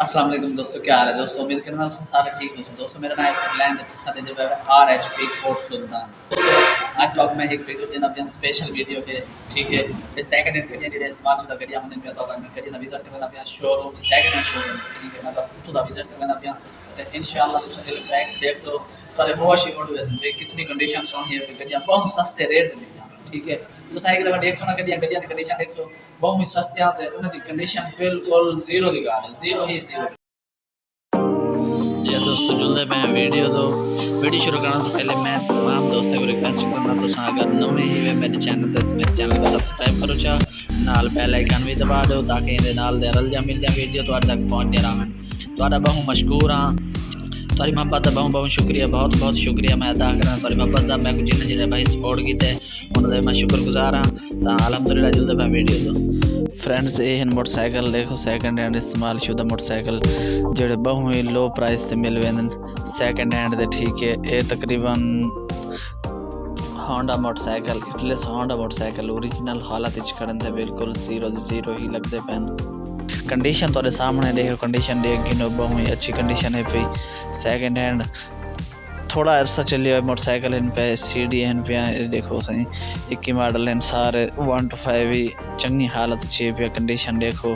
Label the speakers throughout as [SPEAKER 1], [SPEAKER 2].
[SPEAKER 1] السلام علیکم دوستو، کیا حال ہے؟ دوستو، امید کرنا آپ سارے ٹھیک ہو دوستو، میرا نام ہے سکلین ہے سارے جو ہے آر ایچ پی کوٹ سلطان۔ آج ٹاک میں ایک ویڈیو دینا اپنا سپیشل ویڈیو ہے، ٹھیک ہے؟ یہ سیکنڈ ہینڈ گڈیاں جڑے استعمال شدہ گڈیاں ہوندے میں تو میں گڈیاں دا وزٹ کرنا اپنا شو روم سیکنڈ ہینڈ شو روم ٹھیک ہے؟ مطلب میں ہاں۔ تو دا وزٹ کرنا اپنا تے انشاءاللہ تساں دل بیکس دیکھ سو تارے ہوش ہی اڑ ویسے کتنی کنڈیشن سونی ہے گڈیاں بہت سستے ریٹ تے ٹھیک ہے۔ تو سائے کہ دیکھ سو نا گڈیاں گڈیاں دی کنڈیشن دیکھ سو۔ بہت سستیاں تے انہاں دی کنڈیشن بالکل زیرو دی۔ گال زیرو ہی زیرو
[SPEAKER 2] جی دوستو جلدے میں ویڈیو دو، ویڈیو شروع کرنا تو پہلے میں تمام دوستوں کو ریکویسٹ کرنا، تو ساں اگر نویں ہی ہوئے، میرے چینل تے، میرے چینل کو سبسکرائب کرو چا۔ نال بیل آئیکن بھی دبا دو تاکہ ان نال دے رل جا، مل جا ویڈیو تو تک پہنچ دے رہن تہاڈا بہت مشکور ہاں۔ تاری محبت دا بہت بہت شکریہ بہت بہت شکریہ میں ادا کرنا تاری محبت دا میں جن جن بھائی سپورٹ کیتے انہاں دے میں شکر گزار ہاں تا الحمدللہ جلدے میں ویڈیو دو فرینڈز یہ ہیں موٹر سائیکل دیکھو سیکنڈ ہینڈ استعمال شدہ موٹر سائیکل جڑے بہت ہی لو پرائس تے مل ویندن سیکنڈ ہینڈ دے ٹھیک ہے اے تقریباً Honda motorcycle Atlas Honda motorcycle original حالت وچ کھڑن تے بالکل زیرو زیرو ہی لگدے پین کنڈیشن تواڈے سامنے دیکھو کنڈیشن دیکھ گنو بہت ہی اچھی کنڈیشن ہے پی سیکنڈ ہینڈ تھوڑا عرصہ چلی ہوئے موٹر سائیکل ان پہ سی ڈی ان پہ دیکھو سائیں اکی ماڈل ہیں سارے ون ٹو فائیو ہی چنگی حالت اچھی پہ کنڈیشن دیکھو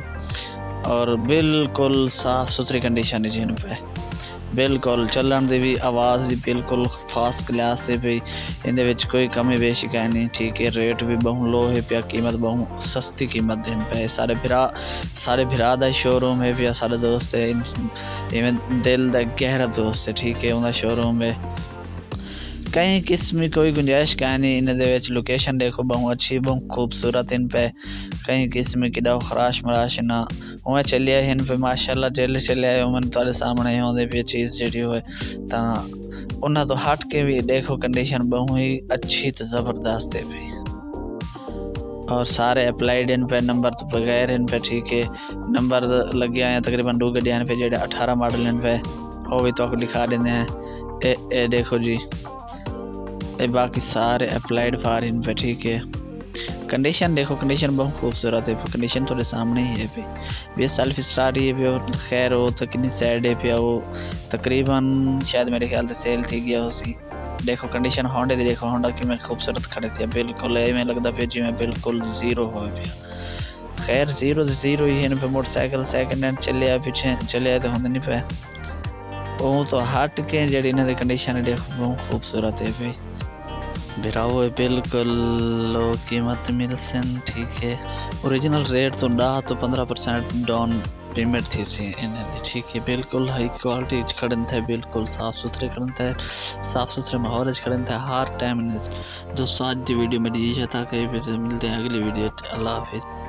[SPEAKER 2] اور بالکل صاف ستھری کنڈیشن ہے جن پہ بالکل چلن دی بھی آواز دی بالکل فاسٹ کلاس سے بھی ان دے وچ کوئی کمی بیشی کہیں نہیں ٹھیک ہے ریٹ بھی بہت لو ہے پیا قیمت بہت سستی قیمت دین پہ سارے بھرا سارے بھرا دا شو روم ہے پیا سارے دوست ہے ایویں دل دا گہرا دوست ہے ٹھیک ہے انہاں شو روم ہے کئی قسم کی کوئی گنجائش کہیں نہیں ان دے وچ لوکیشن دیکھو بہت اچھی بہت خوبصورت، ان پہ کئی قسم کی ڈاؤ خراش مراش نہ۔ اویں چلیا ان پہ ماشاءاللہ جل چلیا ہے من تارے سامنے ہوندے پہ چیز جڑی ہوئے۔ تا انہاں تو ہٹ کے بھی دیکھو کنڈیشن بہت ہی اچھی تے زبردست ہے بھی اور سارے اپلائیڈ ان پہ، نمبر تو بغیر ان پہ، ٹھیک ہے۔ نمبر لگیا ہیں تقریباً دو گڈیاں پہ جڑے اٹھارہ ماڈل ان پہ، وہ بھی تو دکھا دیندے ہیں۔ اے اے دیکھو جی۔ باقی سارے اپلائیڈ فار ان پہ ٹھیک ہے۔ کنڈیشن دیکھو کنڈیشن بہت خوبصورت ہے۔ کنڈیشن تھوڑے سامنے ہی ہے۔ پہ بھی سیلف اسٹارٹ ہی ہے پہ خیر ہو، تو کنی سیڈ ہے پہ وہ۔ تقریباً شاید میرے خیال سے سیل تھی گیا ہو سی دیکھو کنڈیشن ہونڈے دی، دیکھو ہونڈا کی میں خوبصورت کھڑے تھی بالکل اے میں لگتا پہ جی میں بالکل زیرو ہوئے پہ خیر زیرو زیرو ہی ہے پہ موٹر سائیکل سیکنڈ ہینڈ چلے پیچھے، چلے آئے تو ہوندے نہیں پہ وہ تو ہٹ کے جڑی انہیں کنڈیشن ہے، دیکھو، بہت خوبصورت ہے پہ بھراؤ بالکل۔ لو قیمت مل سن ٹھیک ہے۔ اوریجنل ریٹ تو ڈا تو پندرہ پرسینٹ ڈاؤن پیمنٹ تھی سی ٹھیک ہے، بالکل۔ ہائی کوالٹی کھڑن تھے، بالکل۔ صاف ستھرے کھڑن تھے۔ صاف ستھرے ماحول کھڑن تھے۔ ہر ٹائم جو ساتھ دی ویڈیو میں دیجیے جاتا کہ ملتے ہیں اگلی ویڈیو۔ اللہ حافظ۔